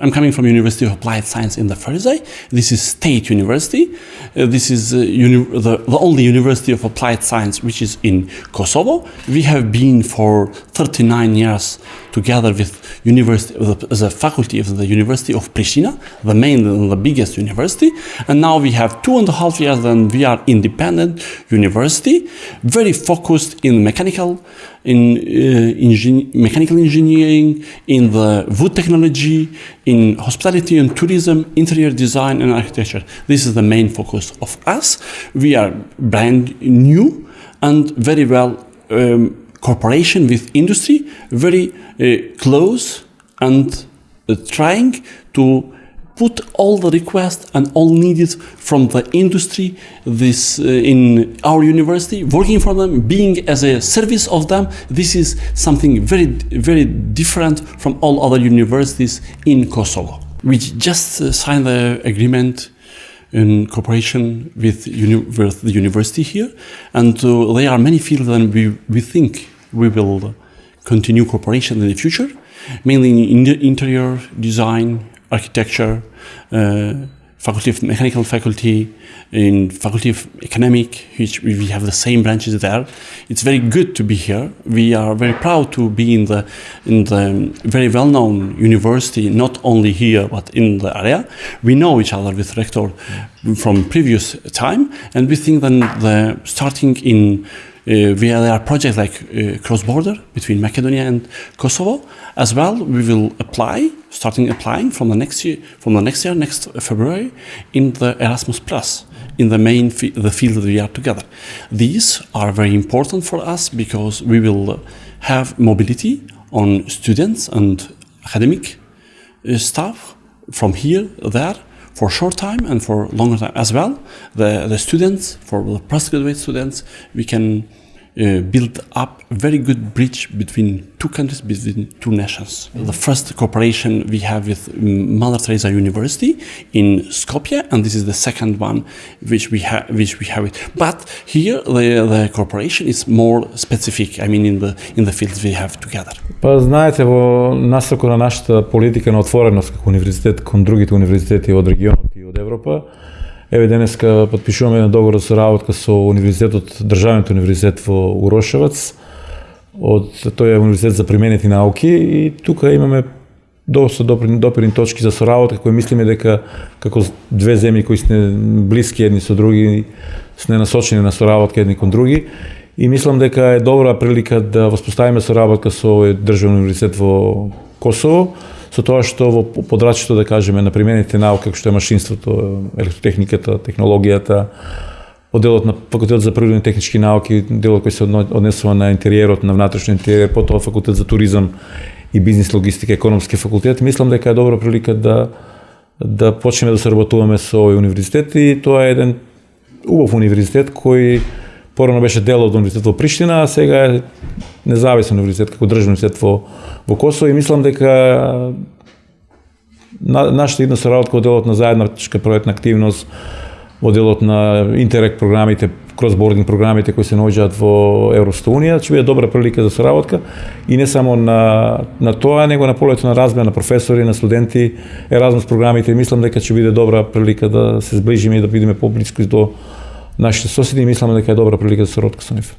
I'm coming from University of Applied Science in the Ferizaj. This is State University. Uh, this is uh, the, the, only University of Applied Science which is in Kosovo. We have been for 39 years together with university, the, the faculty of the University of Pristina, the main and the biggest university. And now we have two and a half years and we are independent university, very focused in mechanical, in uh, mechanical engineering, in the wood technology, in hospitality and tourism, interior design and architecture. This is the main focus of us. We are brand new and very well um, cooperation with industry, very uh, close and uh, trying to put all the requests and all needed from the industry this uh, in our university working for them being as a service of them. This is something very very different from all other universities in kosovo. We just uh, signed the agreement in cooperation with, with, the university here and uh, there are many fields that we, we think we will continue cooperation in the future mainly in interior design architecture, uh, faculty of mechanical faculty, in faculty of economic, which we have the same branches there. It's very good to be here. We are very proud to be in the in the very well-known university, not only here but in the area. We know each other with rector from previous time, and we think that the starting in uh, there are projects like uh, cross-border between Macedonia and Kosovo. As well, we will apply, starting applying from the next year, from the next year, next February, in the Erasmus Plus, in the main the field that we are together. These are very important for us because we will have mobility on students and academic uh, staff from here there for short time and for longer time as well. The, the students, for the postgraduate students, we can uh, build up a very good bridge between two countries, between two nations. Mm -hmm. The first cooperation we have with Mother Teresa University in Skopje, and this is the second one which we have. Which we have it. But here the, the cooperation is more specific. I mean, in the in the fields we have together. Па знаете во насоко на нашата политика на отвореност како универзитет кон другите универзитети од регионот и од Европа, Еве денеска подпишуваме еден договор за соработка со универзитетот, државниот универзитет во Урошевац. Од тој е универзитет за применети науки и тука имаме доста допирни, допирни точки за соработка кои мислиме дека како две земји кои сме блиски едни со други, сме насочени на соработка едни кон други. И мислам дека е добра прилика да воспоставиме соработка со овој државен универзитет во Косово со тоа што во подрачето, да кажеме, на примените науки, како што е машинството, електротехниката, технологијата, оделот на факултет за природни технички науки, делот кој се однесува на интериерот, на внатрешен интериер, потоа факултет за туризам и бизнес логистика, економски факултет, мислам дека е добра прилика да да почнеме да соработуваме со овој универзитет и тоа е еден убав универзитет кој порано беше дел од универзитетот во Приштина, а сега е независен универзитет како државен универзитет во во Косово и мислам дека на, нашата една соработка во делот на заедничка проектна активност, во делот на интерект програмите, кросбординг програмите кои се наоѓаат во Европската унија, ќе биде добра прилика за соработка и не само на на тоа, него на полето на размена на професори, на студенти, Еразмус програмите, мислам дека ќе биде добра прилика да се сближиме и да бидеме поблиску до нашите соседи и мислам дека е добра прилика за соработка со нив.